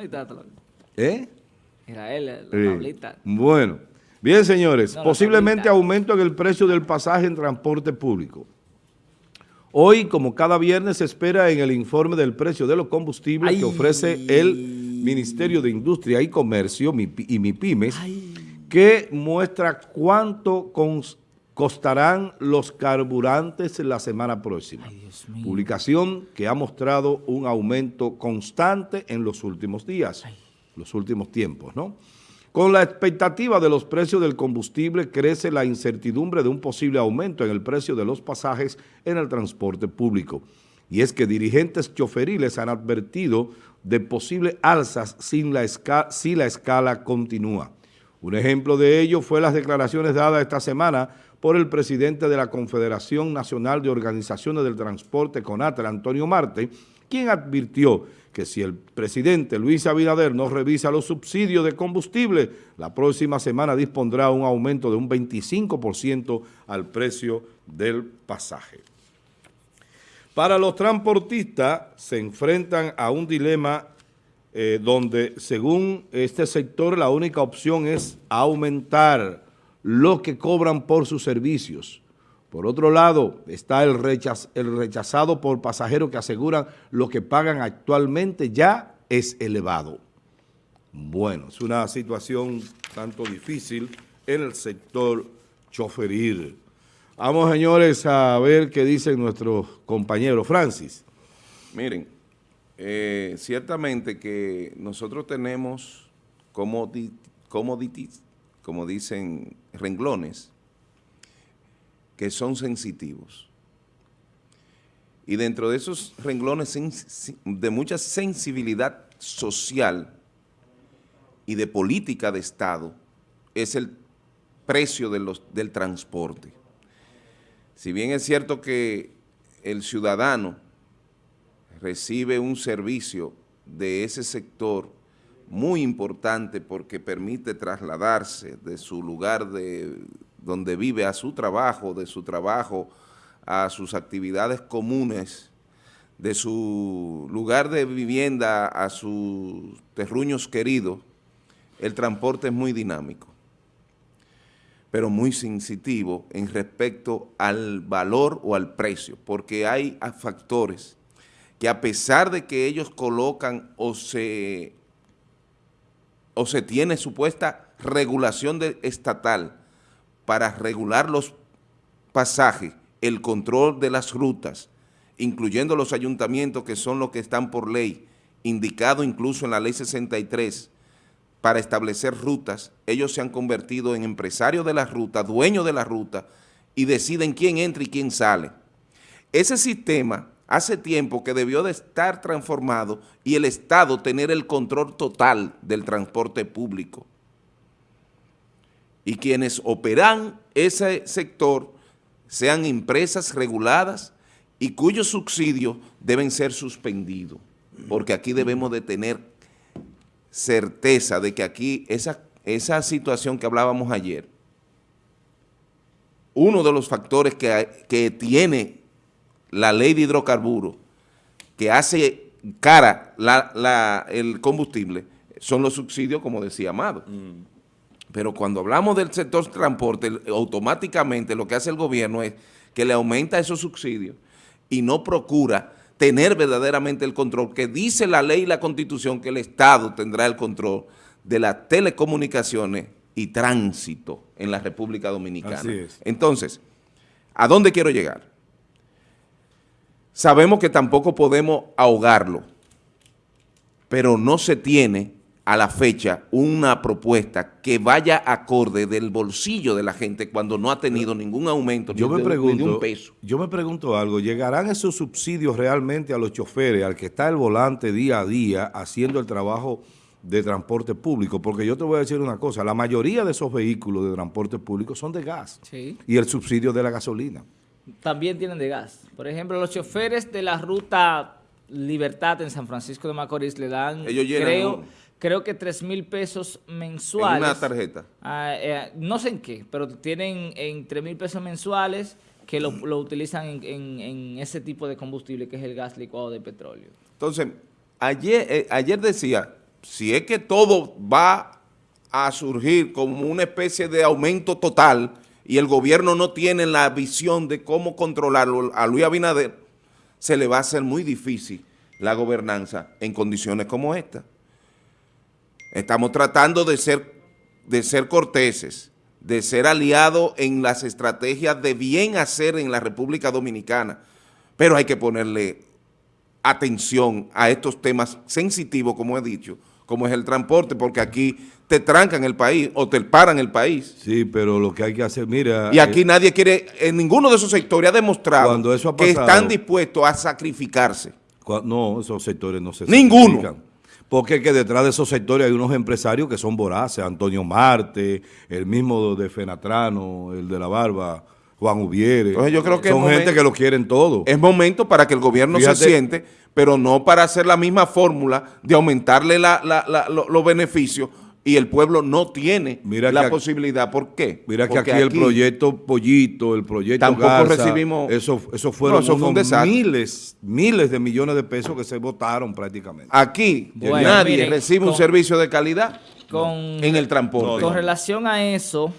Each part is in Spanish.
Ahí está. ¿Eh? Era él, la Sí. tablita. Bueno, bien señores, No, posiblemente tablita. aumento en el precio del pasaje en transporte público. Hoy, como cada viernes, se espera en el informe del precio de los combustibles que ofrece el Ministerio de Industria y Comercio y MIPIMES, que muestra cuánto cons- costarán los carburantes la semana próxima. Ay. Publicación que ha mostrado un aumento constante en los últimos días, los últimos tiempos, ¿no? Con la expectativa de los precios del combustible crece la incertidumbre de un posible aumento en el precio de los pasajes en el transporte público. Y es que dirigentes choferiles han advertido de posibles alzas sin la esca- si la escala continúa. Un ejemplo de ello fue las declaraciones dadas esta semana por el presidente de la Confederación Nacional de Organizaciones del Transporte, CONATRA, Antonio Marte, quien advirtió que si el presidente Luis Abinader no revisa los subsidios de combustible, la próxima semana dispondrá un aumento de un 25% al precio del pasaje. Para los transportistas se enfrentan a un dilema eh, donde, según este sector, la única opción es aumentar lo que cobran por sus servicios. Por otro lado, está el, rechaz- el rechazado por pasajeros que aseguran lo que pagan actualmente ya es elevado. Bueno, es una situación tanto difícil en el sector choferil. Vamos, señores, a ver qué dicen nuestros compañeros. Francis. Miren, eh, ciertamente que nosotros tenemos comodi- commodities, como dicen, renglones, que son sensitivos. Y dentro de esos renglones de mucha sensibilidad social y de política de Estado es el precio de los, del transporte. Si bien es cierto que el ciudadano recibe un servicio de ese sector muy importante porque permite trasladarse de su lugar de donde vive a su trabajo, de su trabajo a sus actividades comunes, de su lugar de vivienda a sus terruños queridos, el transporte es muy dinámico pero muy sensitivo en respecto al valor o al precio, porque hay factores que a pesar de que ellos colocan o se, o se tiene supuesta regulación estatal para regular los pasajes, el control de las rutas, incluyendo los ayuntamientos que son los que están por ley, indicado incluso en la ley 63, para establecer rutas, ellos se han convertido en empresarios de la ruta, dueños de la ruta, y deciden quién entra y quién sale. Ese sistema hace tiempo que debió de estar transformado y el Estado tener el control total del transporte público. Y quienes operan ese sector sean empresas reguladas y cuyos subsidios deben ser suspendidos, porque aquí debemos de tener certeza de que aquí esa, esa situación que hablábamos ayer, uno de los factores que, que tiene la ley de hidrocarburos, que hace cara la- la- el combustible, son los subsidios, como decía Amado. Pero cuando hablamos del sector transporte, automáticamente lo que hace el gobierno es que le aumenta esos subsidios y no procura tener verdaderamente el control, que dice la ley y la constitución que el Estado tendrá el control de las telecomunicaciones y tránsito en la República Dominicana. Entonces, ¿a dónde quiero llegar? Sabemos que tampoco podemos ahogarlo, pero no se tiene a la fecha una propuesta que vaya acorde del bolsillo de la gente cuando no ha tenido ningún aumento Yo ni me de, ni de pregunto, un peso. yo me pregunto algo, ¿llegarán esos subsidios realmente a los choferes, al que está al volante día a día haciendo el trabajo de transporte público? Porque yo te voy a decir una cosa, la mayoría de esos vehículos de transporte público son de gas Sí. y el subsidio de la gasolina. También tienen de gas. Por ejemplo, los choferes de la ruta Libertad en San Francisco de Macorís le dan, Ellos creo, un- creo que 3 mil pesos En mensuales. una tarjeta. Ah, eh, no sé en qué, pero tienen en 3 mil pesos mensuales que lo, lo utilizan en, en- en ese tipo de combustible que es el gas licuado de petróleo. Entonces, ayer, eh, ayer decía si es que todo va a surgir como una especie de aumento total y el gobierno no tiene la visión de cómo controlarlo a Luis Abinader, se le va a hacer muy difícil la gobernanza en condiciones como esta. Estamos tratando de ser, de ser corteses, de ser aliados en las estrategias de bien hacer en la República Dominicana, pero hay que ponerle atención a estos temas sensitivos, como he dicho, como es el transporte, porque aquí te trancan el país o te paran el país. Sí, pero lo que hay que hacer, mira... Y aquí eh, nadie quiere, en ninguno de esos sectores ha demostrado que están dispuestos a sacrificarse. no, esos sectores no se Ninguno. Porque que detrás de esos sectores hay unos empresarios que son voraces, Antonio Marte, el mismo de Fenatrano, el de la barba, Juan Ubiere. Entonces yo creo que son gente que lo quieren todo. Es momento para que el gobierno se siente, pero no para hacer la misma fórmula de aumentarle los beneficios y el pueblo no tiene la posibilidad. ¿Por qué? Mira que aquí, el proyecto Pollito, el proyecto Tampoco recibimos... Eso, eso fueron miles, miles de millones de pesos que se votaron prácticamente. Aquí nadie recibe un servicio de calidad en el transporte. Con relación a eso,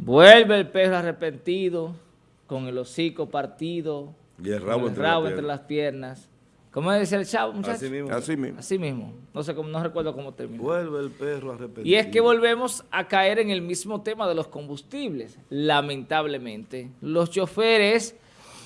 vuelve el perro arrepentido, con el hocico partido, y el rabo, entre las piernas ¿Cómo decía el chavo, muchachos? Así mismo. Así mismo. Así mismo. No sé cómo, no recuerdo cómo terminó. Vuelve el perro arrepentido. Y es que volvemos a caer en el mismo tema de los combustibles, lamentablemente. Los choferes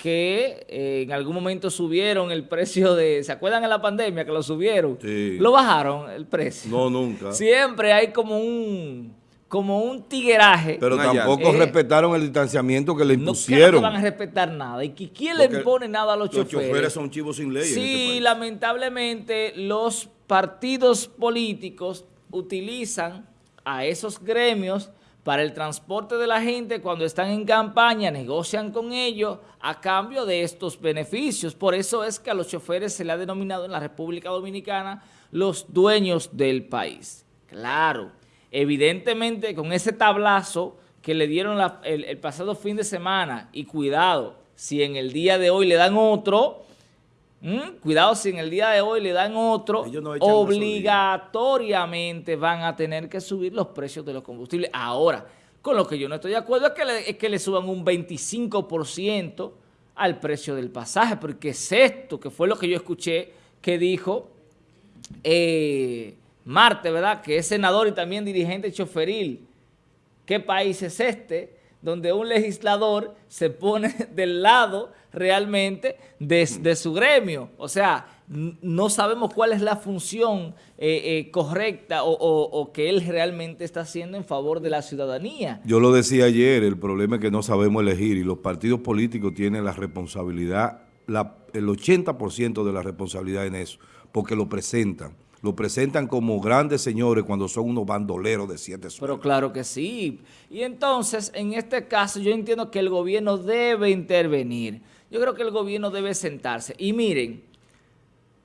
que eh, en algún momento subieron el precio de... ¿Se acuerdan en la pandemia que lo subieron? Sí. Lo bajaron el precio. No, nunca. Siempre hay como un como un tigueraje. Pero tampoco eh, respetaron el distanciamiento que le impusieron. No, van a respetar nada. ¿Y quién le impone nada a los, choferes? Los choferes son chivos sin ley. Sí, este lamentablemente los partidos políticos utilizan a esos gremios para el transporte de la gente cuando están en campaña, negocian con ellos a cambio de estos beneficios. Por eso es que a los choferes se le ha denominado en la República Dominicana los dueños del país. Claro, Evidentemente, con ese tablazo que le dieron el, pasado fin de semana, y cuidado, si en el día de hoy le dan otro, cuidado si en el día de hoy le dan otro, obligatoriamente van a tener que subir los precios de los combustibles. Ahora, con lo que yo no estoy de acuerdo es que le, es que le suban un 25% al precio del pasaje, porque es esto, que fue lo que yo escuché que dijo... Eh, Marte, ¿verdad? Que es senador y también dirigente choferil. ¿Qué país es este? Donde un legislador se pone del lado realmente de, su gremio. O sea, no sabemos cuál es la función eh, eh, correcta o, que él realmente está haciendo en favor de la ciudadanía. Yo lo decía ayer, el problema es que no sabemos elegir y los partidos políticos tienen la responsabilidad, el 80% de la responsabilidad en eso, porque lo presentan lo presentan como grandes señores cuando son unos bandoleros de siete suelos. Pero claro que sí. Y entonces, en este caso, yo entiendo que el gobierno debe intervenir. Yo creo que el gobierno debe sentarse. Y miren,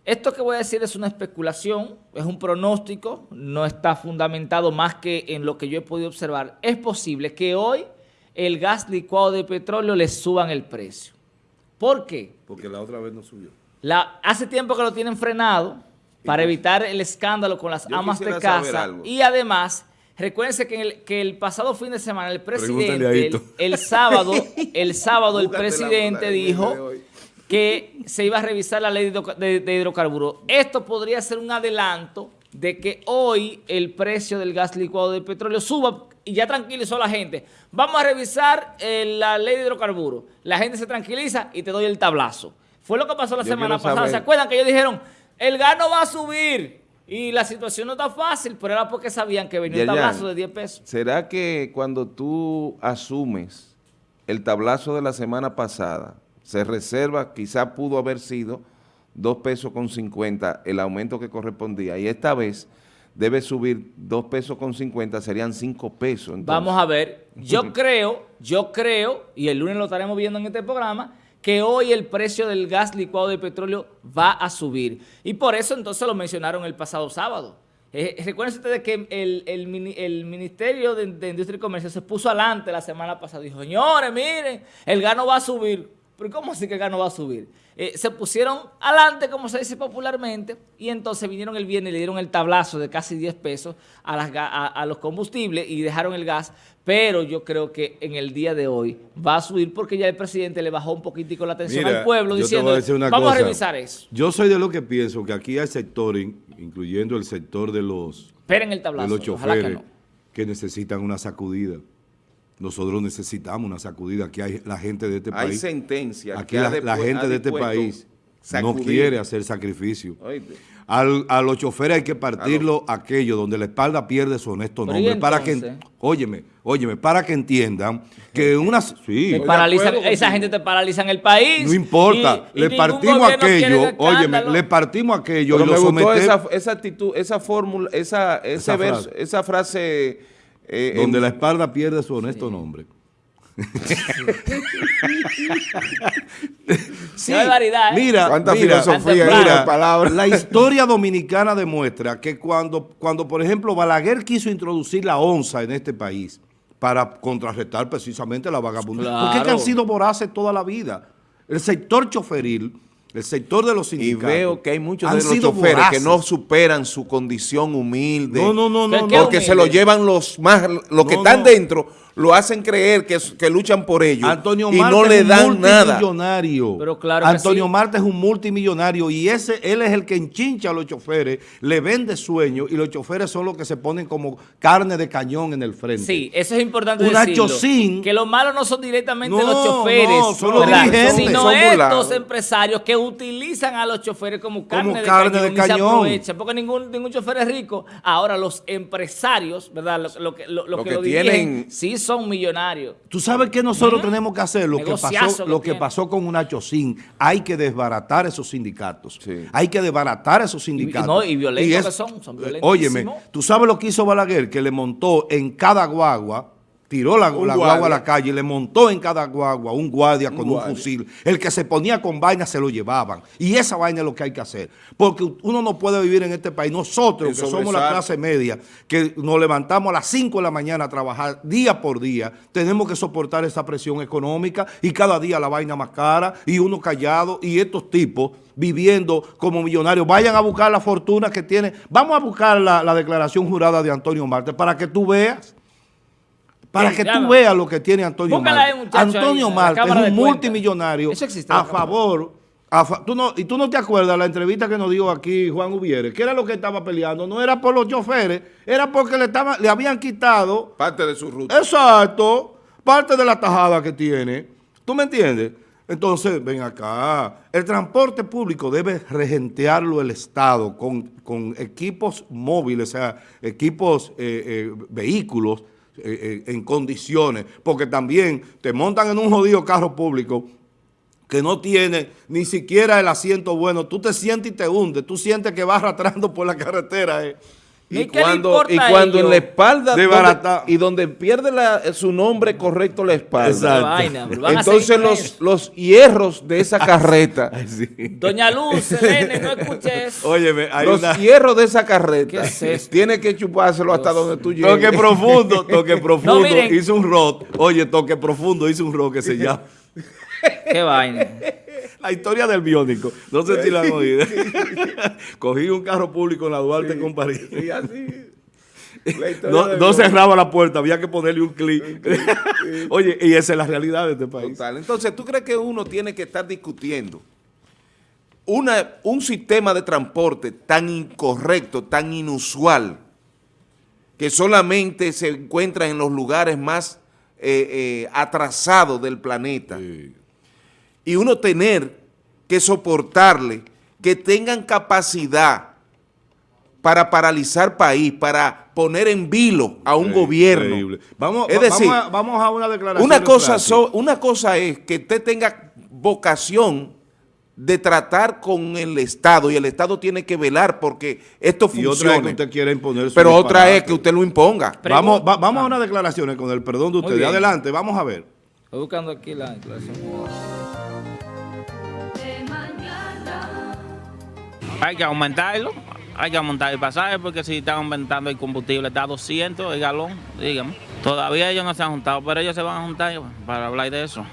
esto que voy a decir es una especulación, es un pronóstico, no está fundamentado más que en lo que yo he podido observar. Es posible que hoy el gas licuado de petróleo le suban el precio. ¿Por qué? Porque la otra vez no subió. La, hace tiempo que lo tienen frenado para evitar el escándalo con las amas de casa. Y además, recuérdense que, el, que el pasado fin de semana el presidente, el, sábado, el sábado el presidente dijo que se iba a revisar la ley de, hidrocarburos. Esto podría ser un adelanto de que hoy el precio del gas licuado de petróleo suba y ya tranquilizó a la gente. Vamos a revisar eh, la ley de hidrocarburos. La gente se tranquiliza y te doy el tablazo. Fue lo que pasó la semana pasada. ¿Se acuerdan que ellos dijeron el gano va a subir. Y la situación no está fácil, pero era porque sabían que venía un tablazo de 10 pesos. ¿Será que cuando tú asumes el tablazo de la semana pasada, se reserva, quizá pudo haber sido 2 pesos con 50 el aumento que correspondía, y esta vez debe subir 2 pesos con 50, serían 5 pesos. Vamos a ver, yo creo, yo creo, y el lunes lo estaremos viendo en este programa, que hoy el precio del gas licuado de petróleo va a subir. Y por eso entonces lo mencionaron el pasado sábado. Eh, recuerden ustedes que el, Ministerio de, Industria y Comercio se puso adelante la semana pasada. Dijo, señores, miren, el gas no va a subir. Pero ¿cómo así que acá no va a subir? Eh, se pusieron adelante, como se dice popularmente, y entonces vinieron el viernes y le dieron el tablazo de casi 10 pesos a, las, a, los combustibles y dejaron el gas, pero yo creo que en el día de hoy va a subir porque ya el presidente le bajó un poquitico la atención al pueblo diciendo, vamos a revisar eso. Yo soy de lo que pienso que aquí hay sectores, incluyendo el sector de los, Esperen el tablazo, de los choferes, que necesitan una sacudida. Nosotros necesitamos una sacudida. Aquí hay la gente de este país. Hay sentencia. Aquí la, gente de este país no quiere hacer sacrificio. a los choferes hay que partirlo aquello donde la espalda pierde su honesto nombre. Para que, óyeme, óyeme, para que entiendan que una... Sí, esa gente te paraliza en el país. No importa, le partimos aquello, óyeme, le partimos aquello y lo me esa, esa actitud, esa fórmula, esa, ese verso, esa frase eh, donde la espalda pierde su honesto nombre. sí, hay variedad, ¿eh? Mira, ¿Cuánta filosofía mira, palabras? La historia dominicana demuestra que cuando, cuando, por ejemplo, Balaguer quiso introducir la onza en este país para contrarrestar precisamente la vagabundería, porque es que han sido voraces toda la vida. El sector choferil el sector de los sindicatos. Y veo que hay muchos de los choferes que no superan su condición humilde. No, no, no, no. Porque se lo llevan los más, los que están dentro, lo hacen creer que, que luchan por ellos Antonio y no le dan nada. Pero claro Antonio Marte es un multimillonario y ese él es el que enchincha a los choferes, le vende sueños y los choferes son los que se ponen como carne de cañón en el frente. Sí, eso es importante Una decirlo. que los malos no son directamente los choferes, no, son los dirigentes. sino estos empresarios que utilizan a los choferes como carne, de, cañón, Y se porque ningún, ningún chofer es rico. Ahora los empresarios, ¿verdad? Lo, que, lo, que, tienen, sí son millonarios. Tú sabes que nosotros tenemos que hacer lo que pasó, lo que, pasó con una Chocín. Hay que desbaratar esos sindicatos. Hay que desbaratar esos sindicatos. Y, no, y violentos que son, son Óyeme, tú sabes lo que hizo Balaguer, que le montó en cada guagua tiró la, guagua a la calle y le montó en cada guagua un guardia con un, fusil. El que se ponía con vaina se lo llevaban. Y esa vaina es lo que hay que hacer. Porque uno no puede vivir en este país. Nosotros, que somos la clase media, que nos levantamos a las 5 de la mañana a trabajar día por día, tenemos que soportar esa presión económica y cada día la vaina más cara y uno callado y estos tipos viviendo como millonarios. Vayan a buscar la fortuna que tienen. Vamos a buscar la, la declaración jurada de Antonio Marte para que tú veas para que tú veas lo que tiene Antonio Marte. Antonio Marte es un multimillonario a favor. tú no, y tú no te acuerdas la entrevista que nos dio aquí Juan Ubiere, que era lo que estaba peleando, no era por los choferes, era porque le, estaba, le habían quitado... Parte de su ruta. Exacto, parte de la tajada que tiene. ¿Tú me entiendes? Entonces, ven acá, el transporte público debe regentearlo el Estado con, equipos móviles, o sea, equipos, eh, eh, vehículos, eh, eh, en condiciones, porque también te montan en un jodido carro público que no tiene ni siquiera el asiento bueno, tú te sientes y te hundes, tú sientes que vas arrastrando por la carretera. Eh. Y, cuando, y cuando en la espalda y donde pierde su nombre correcto la espalda. Entonces los, los hierros de esa carreta. Doña Luz, no escuches. Óyeme, hay los hierros de esa carreta. Tiene que chupárselo hasta donde tú llegues. Toque profundo, toque profundo. hizo un rock. Oye, toque profundo, hizo un rock que se llama. Qué vaina. La historia del biónico. No sé si la han oído. Cogí un carro público en la Duarte con París. Y así. No, cerraba la puerta, había que ponerle un clic. Oye, y esa es la realidad de este país. Entonces, ¿tú crees que uno tiene que estar discutiendo una, un sistema de transporte tan incorrecto, tan inusual, que solamente se encuentra en los lugares más eh, eh, atrasados del planeta? Y uno tener que soportarle, que tengan capacidad para paralizar país, para poner en vilo a un gobierno. Vamos, es decir, vamos a, una declaración. Una cosa, una cosa es que usted tenga vocación de tratar con el Estado y el Estado tiene que velar porque esto funcione. Y otra es que usted quiere imponer Pero otra es que usted lo imponga. vamos vamos a una declaración con el perdón de usted. Adelante, vamos a ver. Estoy buscando aquí la declaración. Hay que aumentarlo, hay que aumentar el pasaje porque si están aumentando el combustible, está a 200 el galón, dígame. Todavía ellos no se han juntado, pero ellos se van a juntar para hablar de eso,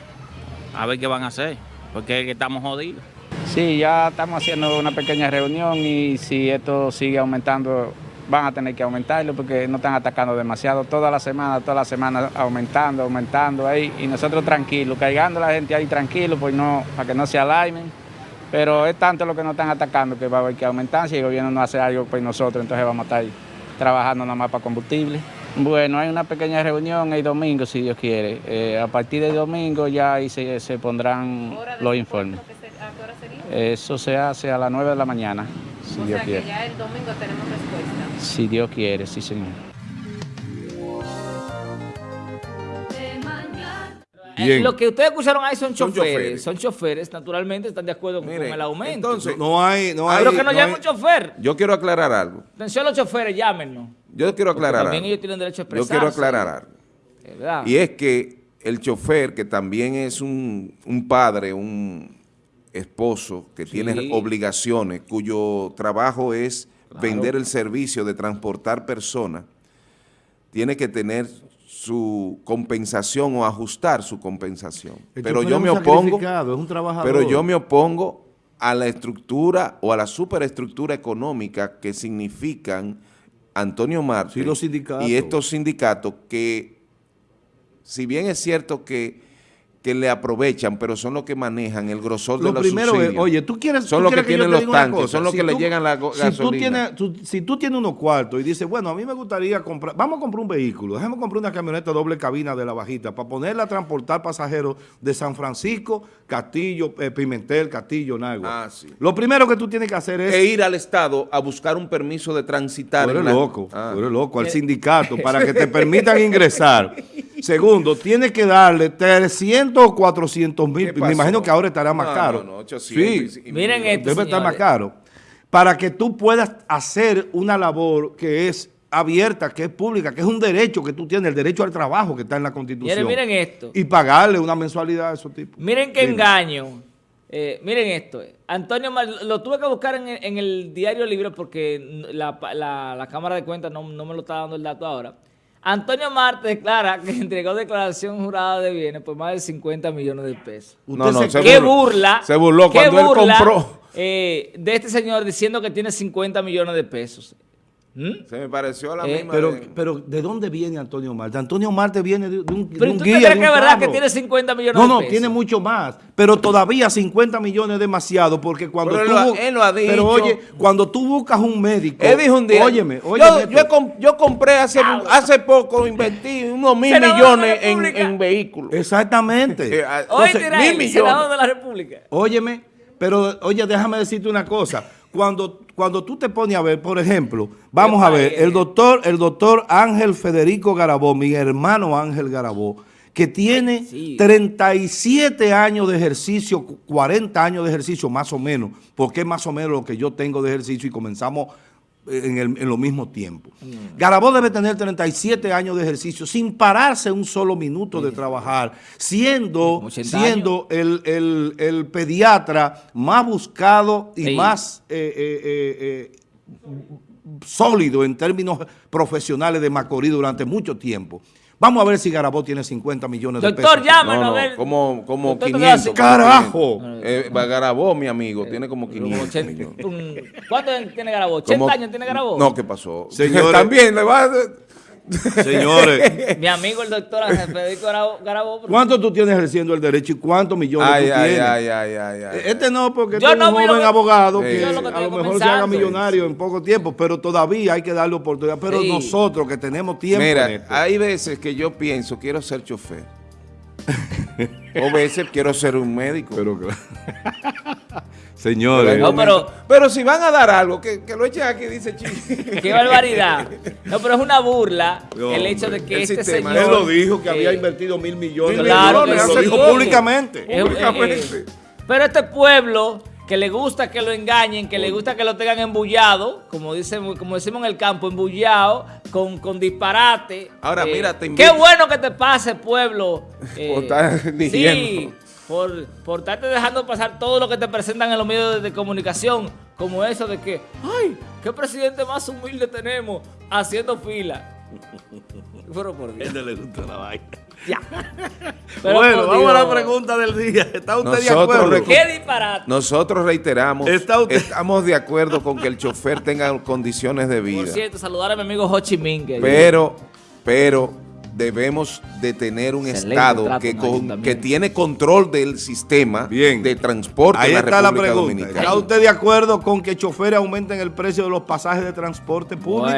a ver qué van a hacer. porque estamos jodidos. Sí, ya estamos haciendo una pequeña reunión y si esto sigue aumentando, van a tener que aumentarlo porque no están atacando demasiado. Toda la semana, toda la semana aumentando, aumentando ahí y nosotros tranquilos, cargando la gente ahí tranquilo, pues no, para que no se alarmen. Pero es tanto lo que nos están atacando que va a haber que aumentar. Si el gobierno no hace algo, pues nosotros entonces vamos a estar ahí trabajando nada más para combustible. Bueno, hay una pequeña reunión el domingo, si Dios quiere. Eh, a partir del domingo ya ahí se, se pondrán los informes. ¿A qué hora sería? Eso se hace a las 9 de la mañana, si Dios quiere. Que ya el domingo tenemos respuesta. Si Dios quiere, sí señor. Eh, lo que ustedes escucharon ahí son, choferes, Son choferes, naturalmente están de acuerdo con el aumento. Entonces, no hay, no hay. Pero que no, llame un chofer. Yo quiero aclarar algo. Atención a los choferes, llámenos. Yo quiero aclarar también ellos tienen derecho a expresarse. Yo quiero aclarar algo. Y es que el chofer, que también es un, padre, un esposo, que tiene obligaciones, cuyo trabajo es vender el servicio de transportar personas, tiene que tener su compensación o ajustar su compensación. pero yo me opongo, pero yo me opongo a la estructura o a la superestructura económica que significan Antonio Marte y estos sindicatos que, si bien es cierto que que le aprovechan, pero son los que manejan el grosor de los primero Es, oye, tú quieres... Son los que, tienen los tanques, son los que le llegan la gasolina. Si tú, tienes, si tú tienes unos cuartos y dices, bueno, a mí me gustaría comprar... Vamos a comprar un vehículo, déjame comprar una camioneta doble cabina de la bajita para ponerla a transportar pasajeros de San Francisco, Castillo, eh, Pimentel, Castillo, Nagua. Ah, sí. Lo primero que tú tienes que hacer es... E ir al Estado a buscar un permiso de transitar. Tú eres loco, ah. tú eres loco, al sindicato, para que te permitan ingresar. Segundo, tienes que darle 300 o 400 mil, me imagino que ahora estará más caro. No, no, 800, sí, miren esto, debe estar más caro. Para que tú puedas hacer una labor que es abierta, que es pública, que es un derecho que tú tienes, el derecho al trabajo que está en la Constitución. Miren, esto. Y pagarle una mensualidad a esos tipos. Miren qué engaño. Eh, miren esto. Antonio, lo tuve que buscar en, el diario libre porque la, Cámara de Cuentas no, no me lo está dando el dato ahora. Antonio Marte declara que entregó declaración jurada de bienes por más de 50 millones de pesos. No, no, se ¿Qué burla? Se burló cuando él compró. Eh, de este señor diciendo que tiene 50 millones de pesos. ¿Mm? Se me pareció a la eh, misma. Pero de... pero, ¿de dónde viene Antonio Marte? Antonio Marte viene de, un, pero tú crees que es verdad que tiene 50 millones de pesos? No, no, tiene mucho más. Pero todavía 50 millones es demasiado porque cuando pero tú... Él lo, ha dicho. Pero oye, cuando tú buscas un médico... Él dijo un día... Óyeme, óyeme. Yo, yo, compré hace, hace poco, invertí unos mil millones en, en, vehículos. Exactamente. Eh, Entonces, mil millones. de la República. Óyeme, pero oye, déjame decirte una cosa cuando, cuando tú te pones a ver, por ejemplo, vamos a ver, el doctor, el doctor Ángel Federico Garabó, mi hermano Ángel Garabó, que tiene 37 años de ejercicio, 40 años de ejercicio más o menos, porque es más o menos lo que yo tengo de ejercicio y comenzamos en, el, en lo mismo tiempo. Mm. Garabó debe tener 37 años de ejercicio sin pararse un solo minuto de trabajar, siendo, siendo el, pediatra más buscado y más eh, eh, eh, sólido en términos profesionales de Macorís durante mucho tiempo. Vamos a ver si Garabó tiene 50 millones de pesos. Doctor, llámanos a ver. Como, como 500. ¡Carajo! Eh, Garabó, mi amigo, tiene como 500 ¿Cuánto tiene Garabó? ¿80 años tiene Garabó? No, ¿qué pasó? Señores, También le va a... Señores. Mi amigo el doctor Federico Garabó. ¿Cuánto tú tienes ejerciendo el derecho y cuántos millones ay, tú ay, tienes? Ay, ay, ay, este no, porque tú es un joven abogado que, a lo mejor se haga millonario en poco tiempo, pero todavía hay que darle oportunidad. Pero nosotros que tenemos tiempo Mira, hay veces que yo pienso, quiero ser chofer. o veces quiero ser un médico. Pero claro. Señores. pero, si van a dar algo, que, lo echen aquí, dice Chico. Qué barbaridad. No, pero es una burla el hecho de que este señor... Él lo dijo, que había invertido mil millones. Claro, lo dijo públicamente. públicamente. pero este pueblo que le gusta que lo engañen, que le gusta que lo tengan embullado, como dice, como decimos en el campo, embullado, con, con disparate. Ahora, eh, mira, te invito. Qué bueno que te pase, pueblo. Eh, sí, por, por estarte dejando pasar todo lo que te presentan en los medios de, comunicación, como eso de que, ay, qué presidente más humilde tenemos haciendo fila. Pero por Dios. Él le gusta la vaina. Ya. bueno, vamos a la pregunta del día. ¿Está usted de acuerdo? ¿Qué disparate? Nosotros reiteramos, estamos de acuerdo con que el chofer tenga condiciones de vida. Por cierto, saludar a mi amigo Ho Chi Minh. Pero, pero debemos de tener un Estado que, que tiene control del sistema de transporte Ahí está la pregunta. ¿Está usted de acuerdo con que choferes aumenten el precio de los pasajes de transporte público?